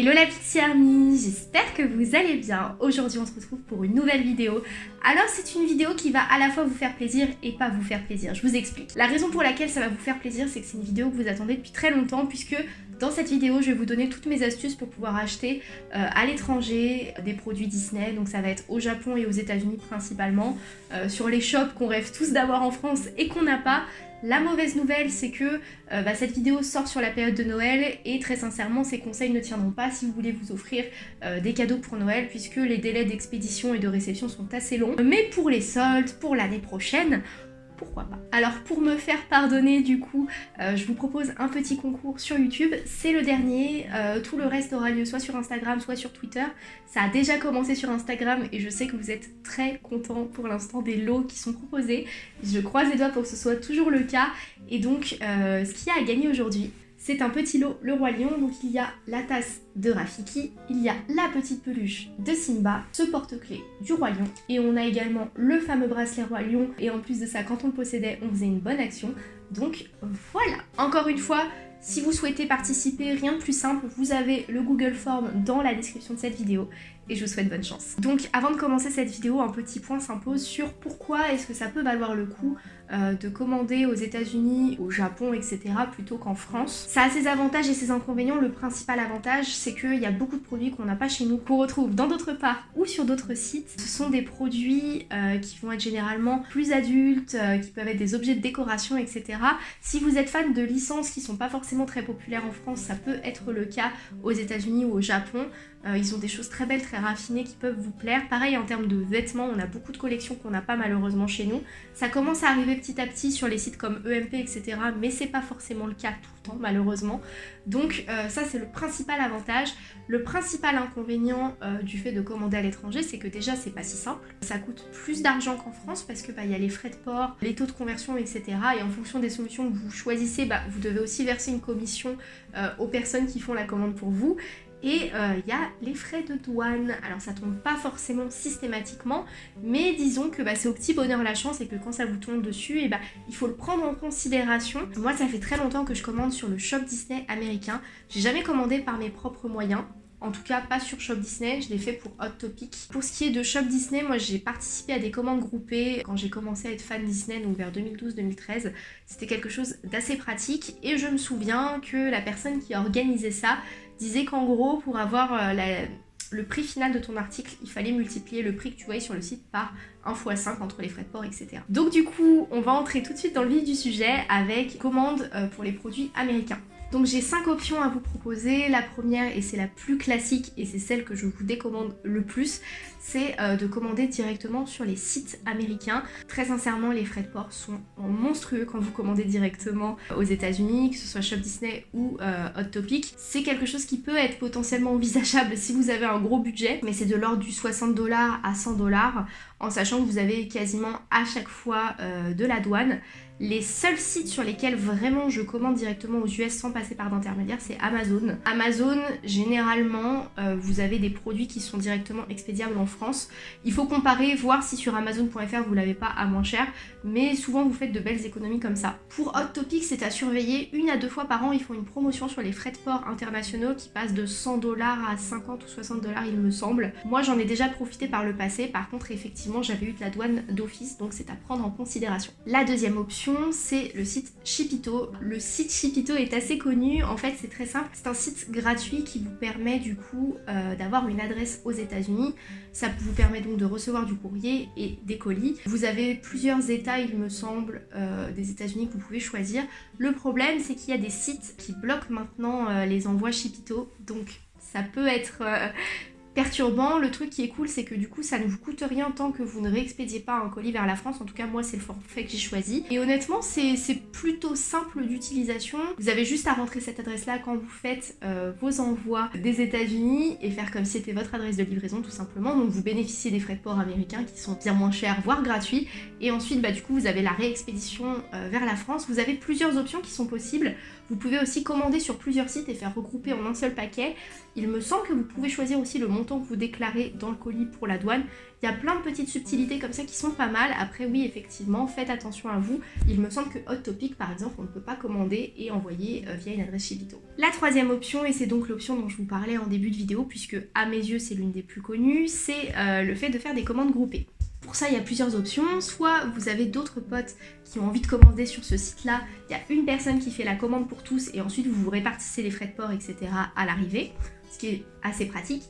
Hello la petite Army, j'espère que vous allez bien. Aujourd'hui on se retrouve pour une nouvelle vidéo. Alors c'est une vidéo qui va à la fois vous faire plaisir et pas vous faire plaisir, je vous explique. La raison pour laquelle ça va vous faire plaisir c'est que c'est une vidéo que vous attendez depuis très longtemps puisque dans cette vidéo je vais vous donner toutes mes astuces pour pouvoir acheter euh, à l'étranger des produits Disney. Donc ça va être au Japon et aux états unis principalement, euh, sur les shops qu'on rêve tous d'avoir en France et qu'on n'a pas. La mauvaise nouvelle, c'est que euh, bah, cette vidéo sort sur la période de Noël et très sincèrement, ces conseils ne tiendront pas si vous voulez vous offrir euh, des cadeaux pour Noël puisque les délais d'expédition et de réception sont assez longs. Mais pour les soldes, pour l'année prochaine, pourquoi pas. Alors pour me faire pardonner du coup, euh, je vous propose un petit concours sur YouTube, c'est le dernier, euh, tout le reste aura lieu soit sur Instagram, soit sur Twitter. Ça a déjà commencé sur Instagram et je sais que vous êtes très contents pour l'instant des lots qui sont proposés. Je croise les doigts pour que ce soit toujours le cas et donc euh, ce qu'il y a à gagner aujourd'hui, c'est un petit lot Le Roi Lion, donc il y a la tasse de Rafiki, il y a la petite peluche de Simba, ce porte-clés du Roi Lion, et on a également le fameux bracelet Roi Lion, et en plus de ça, quand on le possédait, on faisait une bonne action. Donc voilà. Encore une fois, si vous souhaitez participer, rien de plus simple, vous avez le Google Form dans la description de cette vidéo et je vous souhaite bonne chance. Donc avant de commencer cette vidéo, un petit point s'impose sur pourquoi est-ce que ça peut valoir le coup euh, de commander aux états unis au Japon, etc. plutôt qu'en France. Ça a ses avantages et ses inconvénients. Le principal avantage, c'est qu'il y a beaucoup de produits qu'on n'a pas chez nous, qu'on retrouve dans d'autres parts ou sur d'autres sites. Ce sont des produits euh, qui vont être généralement plus adultes, euh, qui peuvent être des objets de décoration, etc. Si vous êtes fan de licences qui sont pas forcément très populaires en France, ça peut être le cas aux états unis ou au Japon. Ils ont des choses très belles, très raffinées qui peuvent vous plaire. Pareil en termes de vêtements, on a beaucoup de collections qu'on n'a pas malheureusement chez nous. Ça commence à arriver petit à petit sur les sites comme EMP, etc. Mais c'est pas forcément le cas tout le temps malheureusement. Donc euh, ça c'est le principal avantage. Le principal inconvénient euh, du fait de commander à l'étranger, c'est que déjà c'est pas si simple. Ça coûte plus d'argent qu'en France parce que bah, y a les frais de port, les taux de conversion, etc. Et en fonction des solutions que vous choisissez, bah, vous devez aussi verser une commission aux personnes qui font la commande pour vous. Et il euh, y a les frais de douane. Alors ça tombe pas forcément systématiquement, mais disons que bah, c'est au petit bonheur la chance et que quand ça vous tombe dessus, bah, il faut le prendre en considération. Moi ça fait très longtemps que je commande sur le shop Disney américain. J'ai jamais commandé par mes propres moyens. En tout cas, pas sur Shop Disney, je l'ai fait pour Hot Topic. Pour ce qui est de Shop Disney, moi j'ai participé à des commandes groupées quand j'ai commencé à être fan Disney, donc vers 2012-2013. C'était quelque chose d'assez pratique et je me souviens que la personne qui a organisé ça disait qu'en gros, pour avoir euh, le prix final de ton article, il fallait multiplier le prix que tu voyais sur le site par 1 x 5 entre les frais de port, etc. Donc du coup, on va entrer tout de suite dans le vif du sujet avec commande euh, pour les produits américains. Donc j'ai 5 options à vous proposer. La première, et c'est la plus classique, et c'est celle que je vous décommande le plus, c'est euh, de commander directement sur les sites américains. Très sincèrement, les frais de port sont monstrueux quand vous commandez directement aux états unis que ce soit Shop Disney ou euh, Hot Topic. C'est quelque chose qui peut être potentiellement envisageable si vous avez un gros budget, mais c'est de l'ordre du 60 dollars à 100 dollars, en sachant que vous avez quasiment à chaque fois euh, de la douane. Les seuls sites sur lesquels vraiment je commande directement aux US sans passer par d'intermédiaire, c'est Amazon. Amazon, généralement, euh, vous avez des produits qui sont directement expédiables en France. Il faut comparer, voir si sur Amazon.fr vous l'avez pas à moins cher, mais souvent vous faites de belles économies comme ça. Pour Hot Topic, c'est à surveiller. Une à deux fois par an, ils font une promotion sur les frais de port internationaux qui passent de 100 dollars à 50 ou 60 dollars, il me semble. Moi, j'en ai déjà profité par le passé. Par contre, effectivement, j'avais eu de la douane d'office, donc c'est à prendre en considération. La deuxième option, c'est le site Shipito. Le site Shipito est assez connu, en fait c'est très simple, c'est un site gratuit qui vous permet du coup euh, d'avoir une adresse aux états unis ça vous permet donc de recevoir du courrier et des colis. Vous avez plusieurs états il me semble euh, des états unis que vous pouvez choisir. Le problème c'est qu'il y a des sites qui bloquent maintenant euh, les envois Shipito, donc ça peut être perturbant. Le truc qui est cool, c'est que du coup, ça ne vous coûte rien tant que vous ne réexpédiez pas un colis vers la France. En tout cas, moi, c'est le forfait que j'ai choisi. Et honnêtement, c'est plutôt simple d'utilisation. Vous avez juste à rentrer cette adresse-là quand vous faites euh, vos envois des États-Unis et faire comme si c'était votre adresse de livraison, tout simplement. Donc, vous bénéficiez des frais de port américains qui sont bien moins chers, voire gratuits. Et ensuite, bah, du coup, vous avez la réexpédition euh, vers la France. Vous avez plusieurs options qui sont possibles. Vous pouvez aussi commander sur plusieurs sites et faire regrouper en un seul paquet. Il me semble que vous pouvez choisir aussi le montant que vous déclarez dans le colis pour la douane. Il y a plein de petites subtilités comme ça qui sont pas mal. Après oui, effectivement, faites attention à vous. Il me semble que Hot Topic, par exemple, on ne peut pas commander et envoyer euh, via une adresse Shipito. La troisième option, et c'est donc l'option dont je vous parlais en début de vidéo, puisque à mes yeux c'est l'une des plus connues, c'est euh, le fait de faire des commandes groupées. Pour ça, il y a plusieurs options. Soit vous avez d'autres potes qui ont envie de commander sur ce site-là. Il y a une personne qui fait la commande pour tous et ensuite vous vous répartissez les frais de port, etc. à l'arrivée, ce qui est assez pratique.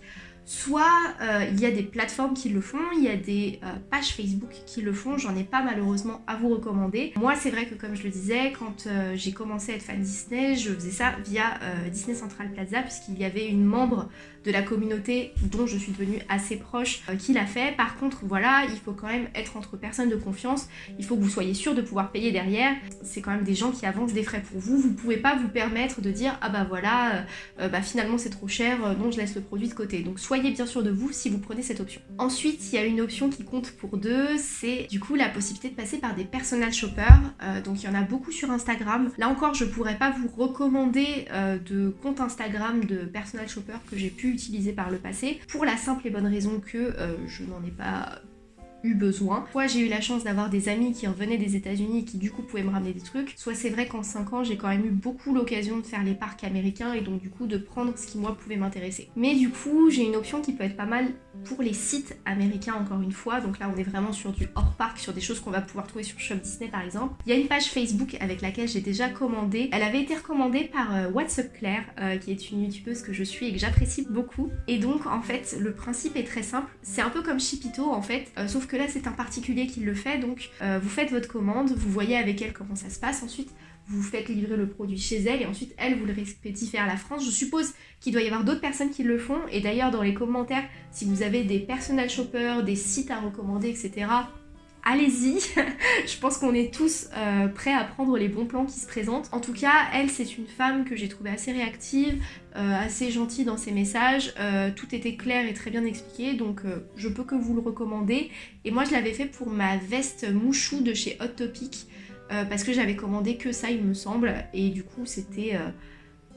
Soit euh, il y a des plateformes qui le font, il y a des euh, pages Facebook qui le font, j'en ai pas malheureusement à vous recommander. Moi c'est vrai que comme je le disais, quand euh, j'ai commencé à être fan Disney, je faisais ça via Disney Central Plaza puisqu'il y avait une membre de la communauté dont je suis devenue assez proche qui l'a fait. Par contre voilà, il faut quand même être entre personnes de confiance, il faut que vous soyez sûr de pouvoir payer derrière. C'est quand même des gens qui avancent des frais pour vous, vous pouvez pas vous permettre de dire ah bah voilà, bah finalement c'est trop cher, non je laisse le produit de côté. Donc soyez bien sûr de vous si vous prenez cette option. Ensuite, il y a une option qui compte pour deux, c'est du coup la possibilité de passer par des personal shoppers. Euh, donc il y en a beaucoup sur Instagram. Là encore, je pourrais pas vous recommander euh, de compte Instagram de personal shoppers que j'ai pu utiliser par le passé, pour la simple et bonne raison que euh, je n'en ai pas eu besoin. Soit j'ai eu la chance d'avoir des amis qui revenaient des États-Unis et qui du coup pouvaient me ramener des trucs. Soit c'est vrai qu'en 5 ans j'ai quand même eu beaucoup l'occasion de faire les parcs américains et donc du coup de prendre ce qui moi pouvait m'intéresser. Mais du coup j'ai une option qui peut être pas mal pour les sites américains encore une fois. Donc là on est vraiment sur du hors parc, sur des choses qu'on va pouvoir trouver sur Shop Disney par exemple. Il y a une page Facebook avec laquelle j'ai déjà commandé. Elle avait été recommandée par euh, What's Up Claire euh, qui est une youtubeuse que je suis et que j'apprécie beaucoup. Et donc en fait le principe est très simple. C'est un peu comme Shipito en fait, euh, sauf que là c'est un particulier qui le fait, donc euh, vous faites votre commande, vous voyez avec elle comment ça se passe, ensuite vous faites livrer le produit chez elle et ensuite elle vous le fait à la France. Je suppose qu'il doit y avoir d'autres personnes qui le font et d'ailleurs dans les commentaires, si vous avez des personal shoppers, des sites à recommander, etc., allez-y. je pense qu'on est tous euh, prêts à prendre les bons plans qui se présentent. En tout cas, elle, c'est une femme que j'ai trouvée assez réactive, euh, assez gentille dans ses messages. Euh, tout était clair et très bien expliqué, donc je peux que vous le recommander. Et moi, je l'avais fait pour ma veste mouchou de chez Hot Topic, parce que j'avais commandé que ça, il me semble, et du coup, c'était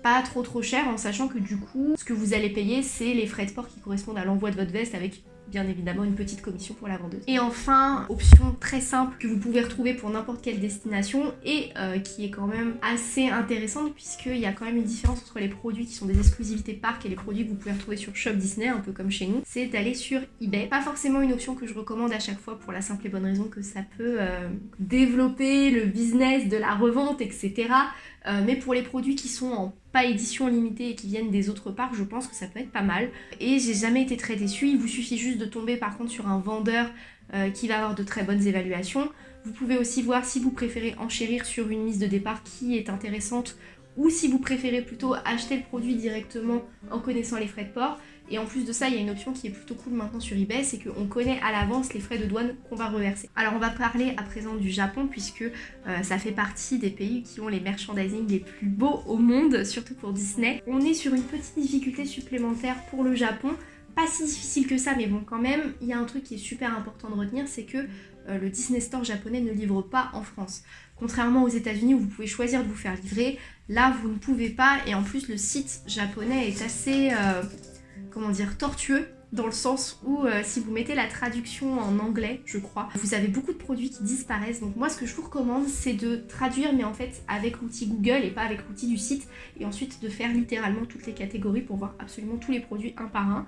pas trop trop cher en sachant que du coup ce que vous allez payer c'est les frais de port qui correspondent à l'envoi de votre veste avec bien évidemment une petite commission pour la vendeuse. Et enfin, option très simple que vous pouvez retrouver pour n'importe quelle destination et euh, qui est quand même assez intéressante puisqu'il y a quand même une différence entre les produits qui sont des exclusivités parc et les produits que vous pouvez retrouver sur Shop Disney, un peu comme chez nous, c'est d'aller sur eBay. Pas forcément une option que je recommande à chaque fois pour la simple et bonne raison que ça peut euh, développer le business de la revente, etc. Euh, mais pour les produits qui sont en pas édition limitée et qui viennent des autres parcs, je pense que ça peut être pas mal. Et j'ai jamais été très déçue, il vous suffit juste de tomber par contre sur un vendeur euh, qui va avoir de très bonnes évaluations. Vous pouvez aussi voir si vous préférez enchérir sur une mise de départ qui est intéressante ou si vous préférez plutôt acheter le produit directement en connaissant les frais de port. Et en plus de ça, il y a une option qui est plutôt cool maintenant sur eBay, c'est qu'on connaît à l'avance les frais de douane qu'on va reverser. Alors on va parler à présent du Japon puisque euh, ça fait partie des pays qui ont les merchandising les plus beaux au monde, surtout pour Disney. On est sur une petite difficulté supplémentaire pour le Japon, pas si difficile que ça, mais bon quand même, il y a un truc qui est super important de retenir, c'est que euh, le Disney Store japonais ne livre pas en France. Contrairement aux États-Unis où vous pouvez choisir de vous faire livrer, là vous ne pouvez pas et en plus le site japonais est assez... Euh, comment dire, tortueux dans le sens où euh, si vous mettez la traduction en anglais, je crois, vous avez beaucoup de produits qui disparaissent. Donc moi ce que je vous recommande c'est de traduire mais en fait avec l'outil Google et pas avec l'outil du site et ensuite de faire littéralement toutes les catégories pour voir absolument tous les produits un par un.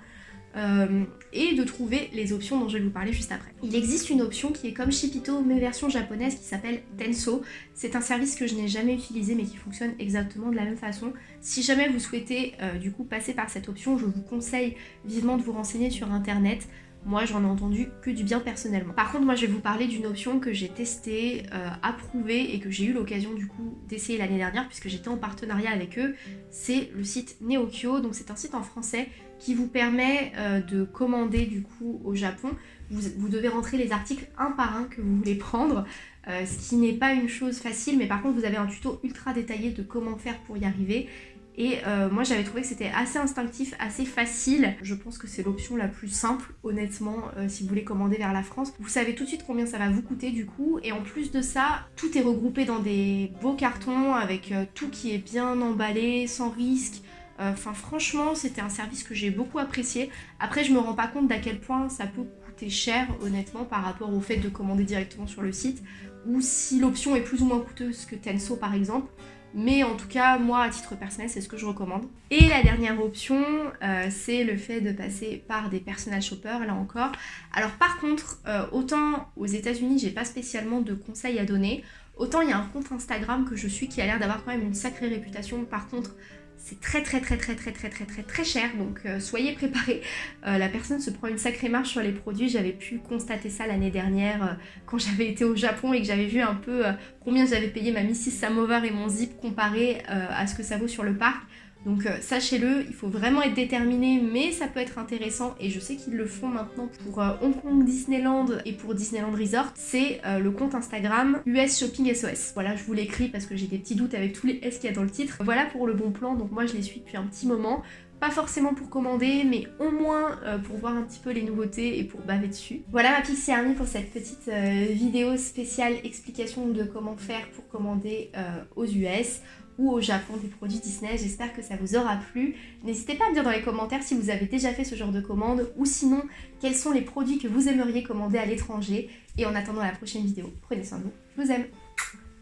Euh, et de trouver les options dont je vais vous parler juste après. Il existe une option qui est comme Shipito mais version japonaise qui s'appelle Tenso. C'est un service que je n'ai jamais utilisé mais qui fonctionne exactement de la même façon. Si jamais vous souhaitez euh, du coup passer par cette option, je vous conseille vivement de vous renseigner sur internet. Moi, j'en ai entendu que du bien personnellement. Par contre, moi, je vais vous parler d'une option que j'ai testée, euh, approuvée et que j'ai eu l'occasion du coup d'essayer l'année dernière puisque j'étais en partenariat avec eux. C'est le site Neokyo. Donc, c'est un site en français qui vous permet euh, de commander du coup au Japon. Vous, devez rentrer les articles un par un que vous voulez prendre, euh, ce qui n'est pas une chose facile, mais par contre vous avez un tuto ultra détaillé de comment faire pour y arriver. Et euh, moi j'avais trouvé que c'était assez instinctif, assez facile. Je pense que c'est l'option la plus simple honnêtement si vous voulez commander vers la France. Vous savez tout de suite combien ça va vous coûter du coup. Et en plus de ça, tout est regroupé dans des beaux cartons avec tout qui est bien emballé, sans risque. Enfin franchement c'était un service que j'ai beaucoup apprécié. Après je me rends pas compte d'à quel point ça peut coûter cher honnêtement par rapport au fait de commander directement sur le site ou si l'option est plus ou moins coûteuse que Tenso par exemple. Mais en tout cas, moi, à titre personnel, c'est ce que je recommande. Et la dernière option, euh, c'est le fait de passer par des personal shoppers, là encore. Alors par contre, euh, autant aux états unis j'ai pas spécialement de conseils à donner, autant il y a un compte Instagram que je suis qui a l'air d'avoir quand même une sacrée réputation. Par contre, c'est très très très très très très très très très cher donc euh, soyez préparés. Euh, la personne se prend une sacrée marche sur les produits, j'avais pu constater ça l'année dernière euh, quand j'avais été au Japon et que j'avais vu un peu combien j'avais payé ma Mrs Samovar et mon zip comparé à ce que ça vaut sur le parc. Donc euh, sachez-le, il faut vraiment être déterminé, mais ça peut être intéressant et je sais qu'ils le font maintenant pour euh, Hong Kong Disneyland et pour Disneyland Resort. C'est euh, le compte Instagram US Shopping SOS. Voilà, je vous l'écris parce que j'ai des petits doutes avec tous les S qu'il y a dans le titre. Voilà pour le bon plan, donc moi je les suis depuis un petit moment. Pas forcément pour commander, mais au moins pour voir un petit peu les nouveautés et pour baver dessus. Voilà ma Pixie Army pour cette petite vidéo spéciale explication de comment faire pour commander aux US ou au Japon des produits Disney. J'espère que ça vous aura plu. N'hésitez pas à me dire dans les commentaires si vous avez déjà fait ce genre de commande ou sinon quels sont les produits que vous aimeriez commander à l'étranger. Et en attendant la prochaine vidéo, prenez soin de vous. Je vous aime.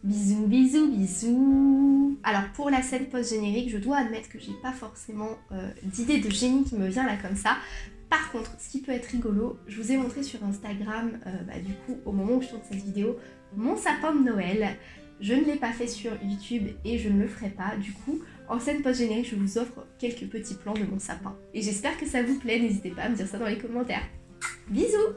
Bisous, bisous, bisous Alors pour la scène post-générique, je dois admettre que j'ai pas forcément euh, d'idée de génie qui me vient là comme ça. Par contre, ce qui peut être rigolo, je vous ai montré sur Instagram, euh, bah, du coup, au moment où je tourne cette vidéo, mon sapin de Noël. Je ne l'ai pas fait sur YouTube et je ne le ferai pas. Du coup, en scène post-générique, je vous offre quelques petits plans de mon sapin. Et j'espère que ça vous plaît. N'hésitez pas à me dire ça dans les commentaires. Bisous